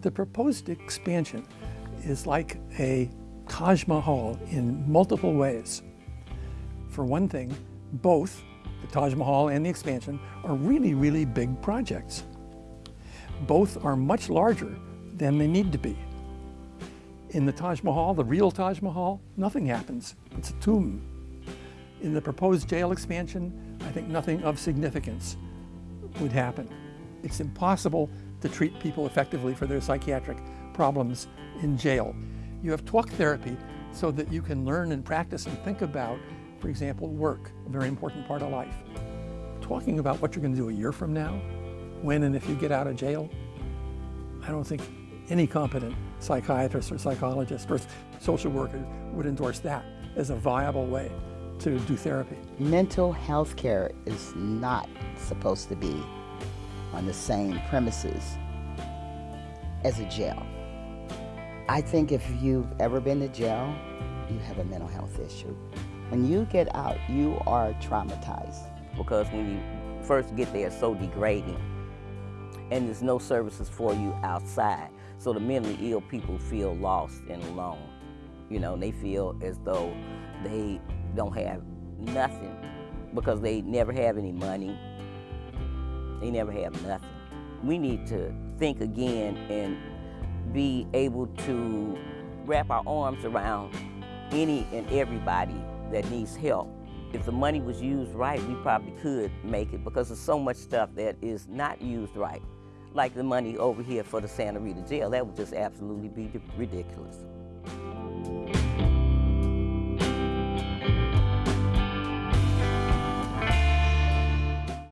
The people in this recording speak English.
The proposed expansion is like a Taj Mahal in multiple ways. For one thing, both the Taj Mahal and the expansion are really, really big projects. Both are much larger than they need to be. In the Taj Mahal, the real Taj Mahal, nothing happens. It's a tomb. In the proposed jail expansion, I think nothing of significance would happen. It's impossible to treat people effectively for their psychiatric problems in jail. You have talk therapy so that you can learn and practice and think about, for example, work, a very important part of life. Talking about what you're going to do a year from now, when and if you get out of jail, I don't think any competent psychiatrist or psychologist or social worker would endorse that as a viable way to do therapy. Mental health care is not supposed to be on the same premises as a jail. I think if you've ever been to jail, you have a mental health issue. When you get out, you are traumatized. Because when you first get there, it's so degrading. And there's no services for you outside. So the mentally ill people feel lost and alone. You know, they feel as though they don't have nothing because they never have any money. They never have nothing. We need to think again and be able to wrap our arms around any and everybody that needs help. If the money was used right, we probably could make it because there's so much stuff that is not used right. Like the money over here for the Santa Rita jail, that would just absolutely be ridiculous.